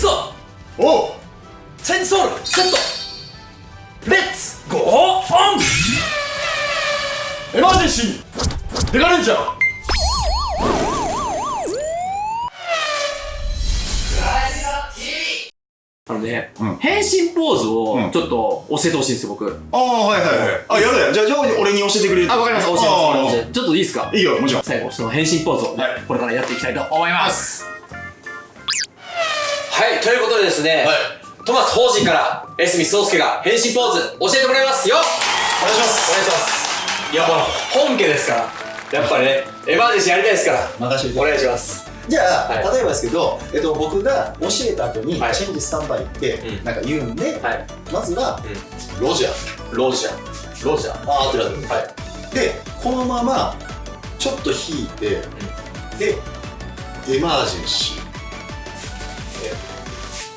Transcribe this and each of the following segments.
くぞ。おう。 Change Soul。Set。Let's。Go。On。Emergency。デカレンジャー。あのね、うん。変身ポーズうん。をちょっと教えてほしいんですよ、僕。ああはいはいはい。あやるやじゃあじゃあ俺に教えてくれるあ、わかりました、教えあます。ちょっといいですか？いいよもちろん。最後、その変身ポーズをね、はい。これからやっていきたいと思います。はい、ということでですね、はい。トマス法人から江角壮介が変身ポーズ教えてもらいます。よお願いします。お願いします。いやもう本家ですから。やっぱりねエマージェンシーやりたいですから。任せてお願いします。じゃあ、はい。例えばですけど、えっと、僕が教えた後に、はい。チェンジスタンバイってうん。なんか言うんで、はい。まずは、ロジャー。ロジャー。ロジャー。あーってなってるはい。でこのままちょっと引いて、でエマージェンシ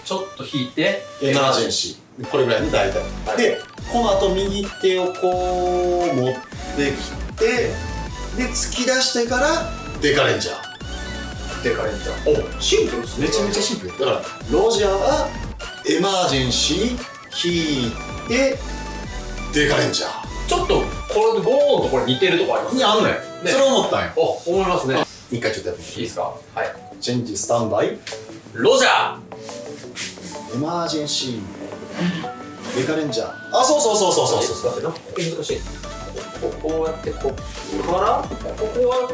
ちょっと引いて、ーエマージェンシー。これぐらいね大体、はい。でこの後右手をこう持ってきてで突き出してからデカレンジャー。デカレンジャー。おシンプルですね。めちゃめちゃシンプル。だからロジャーはエマージェンシー引いてデカレンジャー。ちょっとこれでゴーンとこれ似てるとこありますにあんのよ、ね。それ思ったんよ。お思いますね。一回ちょっとやってみて。いいですか？はい。 Change Standby。Roger。Emergency。デカレンジャー。あそうそうそうそうそうそううそう。難しい。ここうやってここから？ここは？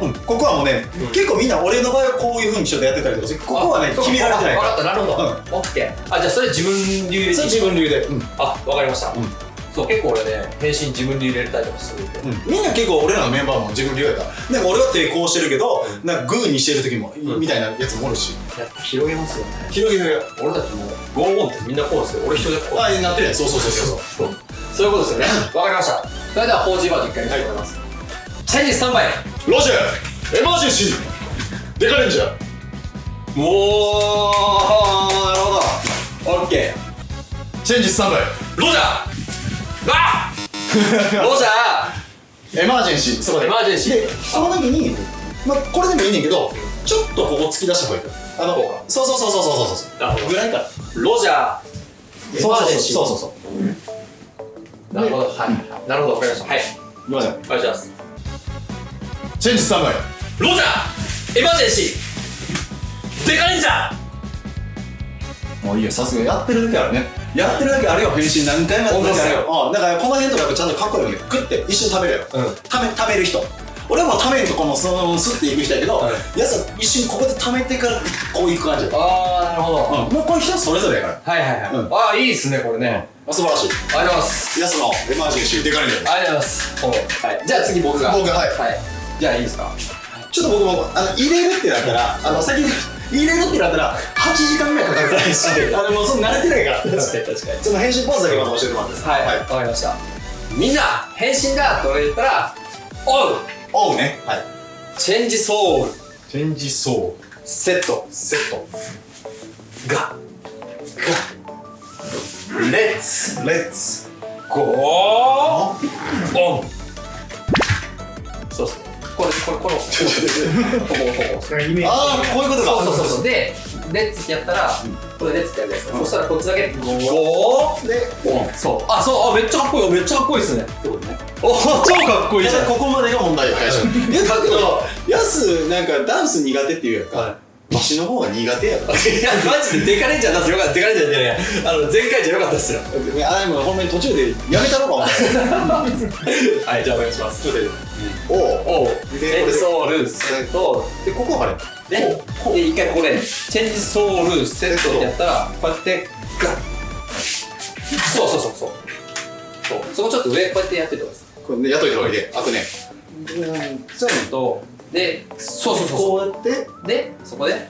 うん、ここはもうね、うん。結構みんな俺の場合はこういうふうにちょっとやってたりとかここはね決められてないか分かったなるほど、うん。あじゃあそれ自分流で。らそれ自分流で、うん。あわかりました、うんそう結構俺ね変身自分で入れたりとかするん。でみんな結構俺らのメンバーも自分流やからなんか俺は抵抗してるけど、なんかグーにしてる時も、ん。みたいなやつもおるし。やっぱ広げますよね。広げる俺たちもゴーゴンってみんなこうですけど俺一人でこう。ああなってるやん。そうそうそうそう。そう。そういうことですよね。わかりました。それでは 4G バージョン一回見せてもらいます、チェンジスタンバイ。ロジャー。エマージェンシー。デカレンジャー。おーなるほど。オッケチェンジスタンバイ。ーロジャーあロジャエマージェンシー。そこーエでマージェンシー。でその時に、まあ、これでもいいねんけどちょっとここ突き出した方がいい。からあのこうかそうそうそうそうそうそうそう。ぐらいか。らロジャー。エマージェンシー。そうそうそう。そうなるほど。はい。なるほど。わかりました。はい。ごめんなさいお願いします。チェンジスタンバイ。ロジャー！エマージェンシー！デカレンジャーもういいよさすがやってるだけあるね。やってるだけあるよ変身何回もやってるだけあるよ。うんだからこの辺とかやっぱちゃんとかっこいいわけグッて一瞬食べるようん。ためためる人。俺もためんとこのそのスッていく人やけど、はい。やつは一瞬ここでためてからこういく感じ。だよ、あーなるほど。うん、もうこれ人それぞれやから。はいはいはい、うん。ああいいっすねこれね、あ素晴らしい。ありがとうございます。やつのエマージェンシーデカレンジャーありがとうございます。はい。じゃあ次僕が。僕がはい。はい。じゃあいいですか？ちょっと僕もあの入れるってなったらあの先に入れるってなったら8時間ぐらいかかる。らしいあのもうその慣れてないから。確かに確かに。その変身ポーズだけまず教えてもらっていいです。かはい、わかりました。みんな変身だと言ったらおうおうね。はい。チェンジソウル。チェンジソセット。ーセット。が。が。レッツ。レッツ。ゴー。オン。そうそうこれこれこの。こここここイメああこういうことか。そうそうそうでレッツってやったら、これレッツってやるじゃないですか、そしたらこっちだけでオンそう。あそう。あめっちゃかっこいいめっちゃかっこいいっすね。ってことねお超かっこいいじゃんここまでが問題よ。最初いやだけどヤスなんかダンス苦手っていうやんか、はマシの方が苦手やろ いやマジでデカレンジャー出すよかった。デカレンジャーじゃないあの前回じゃよかったっすよ。あでもほんまに途中でやめたろかお前。はいじゃあお願いします。おう。おう。でレッツソウルセットでここはあれでで一回ここでチェンジソウルセットってやったらこうやってガッ。そうそうそうそう。そう。そこちょっと上こうやってやっててください。これねやっといた方がいいで。あとね。そういうのとでそうそうそうそう。こうやってでそこで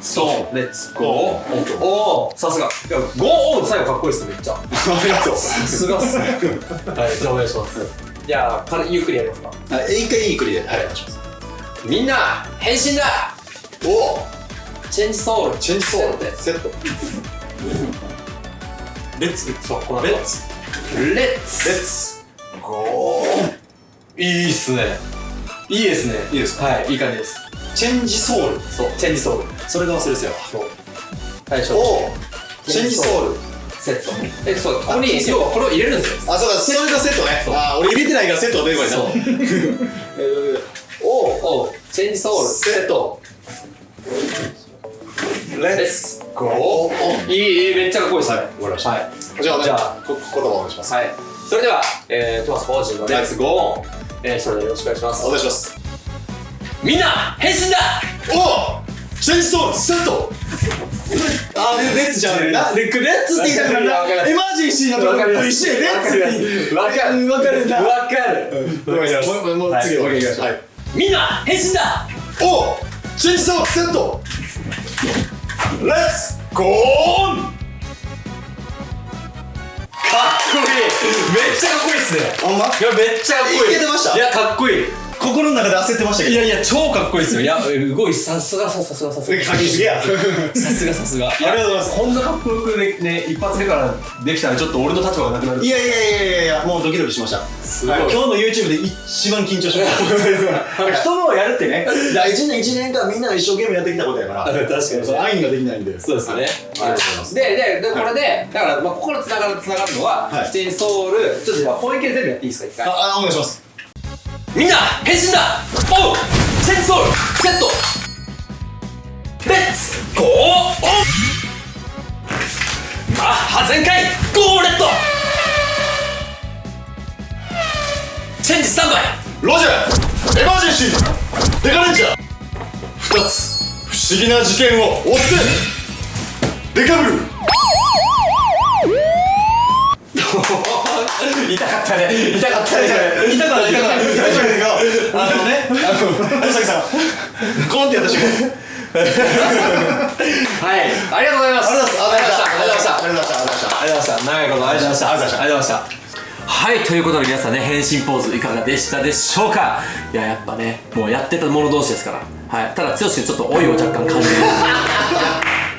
そう。レッツゴーおおさすが。ゴーオン最後かっこいいっすめっちゃ。ありがとう。さすがっすね。はいじゃあお願いします。じゃあ軽ゆっくりやりますか。はい一回いいクリで。はいお願いします。みんな変身だ！お！おチェンジソウル。チェンジソウル。セセット。レッツそうこのレッツレッレツッツゴー。いいっすねいいですね。いいですか？はい。いい感じです。チェンジソウル。そう。チェンジソウル。それが忘れてたよ。最初。おチェンジソウル。セット。えそう。ここに要はこれを入れるんですよ。あそうか。それがセットね。あ俺入れてないからセットが出てこないな。おおチェンジソウル。セット。レッツゴーいいいいめっちゃかっこいいです。はい。わかりました。はい。じゃあねじゃあ。こ言葉お願いします。はい。それでは、えー、トマスポージンのレッツゴー。ン、えー、それよろしくお願いします。お願いします。みんな変身だ！おチェンジソウルセット。あレッツじゃねえな。レッツって言いたなエマージェンシーのところと一緒やレッツわかる。うんわかる。なわかる。ごめんなさいもう次お願い。しますはい。みんな変身だ！おチェンジソウルセット。レッツゴーン！かっこいい。めっちゃかっこいいっすね。ほんま？いやめっちゃかっこいい。いけてました？いやかっこいい心の中で焦ってましたけど。いやいや超かっこいいっすよ。いや動いさすがさすがさすが。さすがさすが。ありがとうございます。こんなかっこよくねね一発目からできたらちょっと俺の立場がなくなる。いやいやいやいやいやもうドキドキしました。すごい。はい。今日の YouTube で一番緊張しました。人のをやるってね。いや1年1年間みんなが一生懸命やってきたことやから。確かに。その愛ができないんで。そうですね。ありがとうございます。で、で、で、これで、だから、まあ、ここから繋がる、繋がるのは、はい。ソウル、ちょっとじゃあ、ポイント全部やっていいですか、一回。ああお願いしますみんな、変身だ。おうチェンジソウル、セット。レッツゴーオンマッハ全開ゴーオンレッド。チェンジスタンバイ。ロジャーエマージェンシー。デカレンジャー。2つ不思議な事件を追って。デカブル。痛かったね痛かったね痛かった痛かったあのねあの有崎さんコンってやった瞬間はいありがとうございますありがとうございましたありがとうございましたありがとうございましたありがとうございましたありがとうございました。長いことありがとうございました。ありがとうございました。はい、ということで皆さんね、変身ポーズいかがでしたでしょうかいや、やっぱね、もうやってた者同士ですから。はい。ただ、剛君ちょっと老いを若干感じる。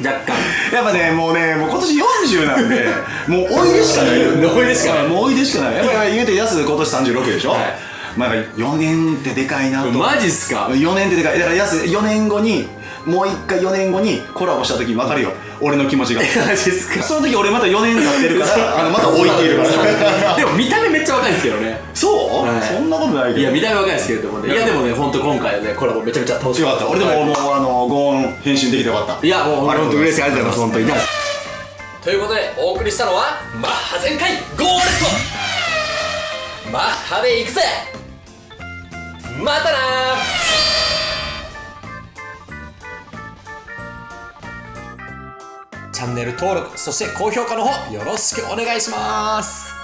若干。やっぱねもうねもう今年40なんで もうおいでしかないおいでしかない。もうおいでしかない。やっぱり言うてやす今年36でしょ、はい。まあ4年ってでかいなと。マジっすか？4年ってでかい。だからやす4年後にもう一回4年後にコラボした時分かるよ。俺の気持ちが。その時俺また4年経ってるからあの また置いているから。でも見た目めっちゃ若いんですけどね。そう、はい。そんなことないけど。いや、見た目若いですけれどもね。いや、でもね、ほんと今回ね、コラボめちゃめちゃ楽しかっ。よかった。た俺でももうあのゴーン返信できてよかった。いや、もうあれ本当嬉しい。ありがとうございます本当に。ということでお送りしたのはマッハ全開ゴーレットマッハで行くぜ。またなチャンネル登録そして高評価の方よろしくお願いします。